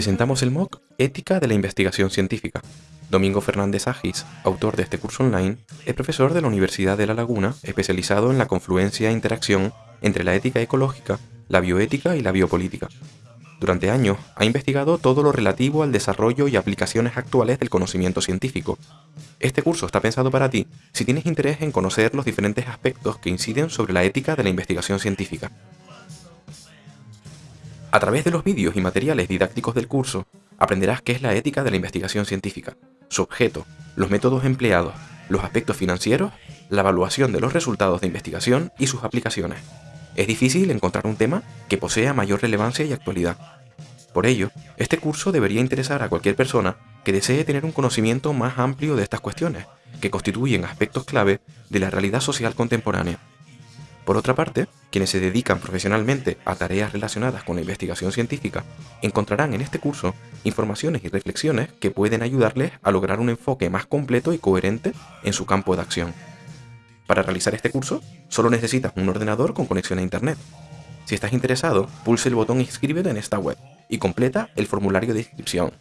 presentamos el MOOC Ética de la Investigación Científica. Domingo Fernández Agis, autor de este curso online, es profesor de la Universidad de La Laguna, especializado en la confluencia e interacción entre la ética ecológica, la bioética y la biopolítica. Durante años ha investigado todo lo relativo al desarrollo y aplicaciones actuales del conocimiento científico. Este curso está pensado para ti si tienes interés en conocer los diferentes aspectos que inciden sobre la ética de la investigación científica. A través de los vídeos y materiales didácticos del curso, aprenderás qué es la ética de la investigación científica, su objeto, los métodos empleados, los aspectos financieros, la evaluación de los resultados de investigación y sus aplicaciones. Es difícil encontrar un tema que posea mayor relevancia y actualidad. Por ello, este curso debería interesar a cualquier persona que desee tener un conocimiento más amplio de estas cuestiones, que constituyen aspectos clave de la realidad social contemporánea. Por otra parte, quienes se dedican profesionalmente a tareas relacionadas con la investigación científica encontrarán en este curso informaciones y reflexiones que pueden ayudarles a lograr un enfoque más completo y coherente en su campo de acción. Para realizar este curso, solo necesitas un ordenador con conexión a Internet. Si estás interesado, pulse el botón Inscríbete en esta web y completa el formulario de inscripción.